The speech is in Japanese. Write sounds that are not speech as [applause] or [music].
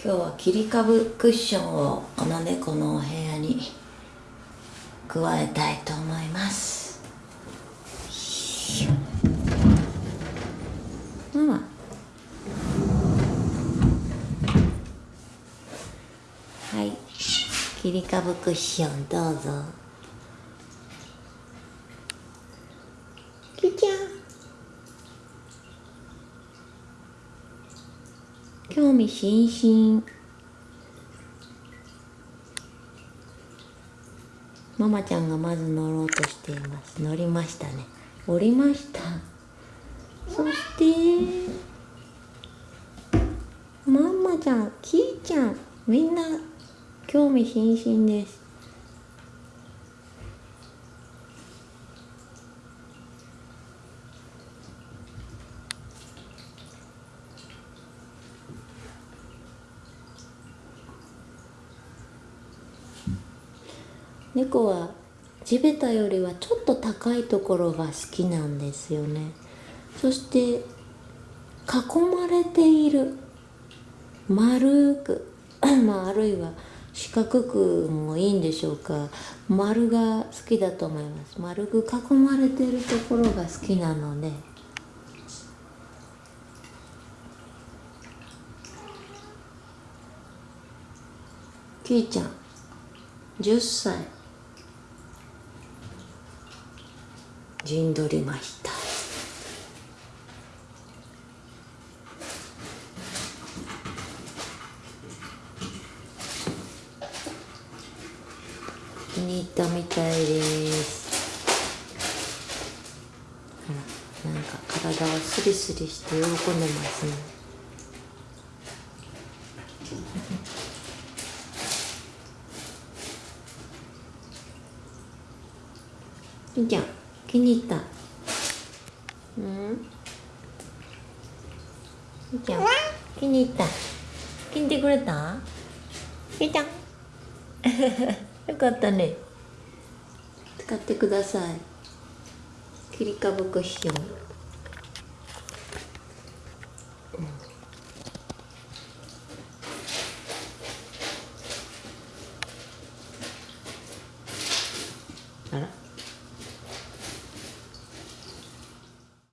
今日は切り株クッションをこの猫のお部屋に加えたいと思います。ママはい。切り株クッションどうぞきちゃん興味津々。ママちゃんがまず乗ろうとしています。乗りましたね。降りました。そしてママちゃんキーちゃんみんな興味津々です。猫は地べたよりはちょっと高いところが好きなんですよね。そして囲まれている。丸く [clears throat] まああるいは四角くもいいんでしょうか。丸が好きだと思います。丸く囲まれているところが好きなので。きーちゃん10歳。陣取りました。気に入ったみたいです。ほらなんか体をスリスリして喜んでますね。いいじゃん気に入った。うん。いいじゃん気に入った。気に入ってくれた？いいじゃんよかったね。使ってください。切り株クッションあら。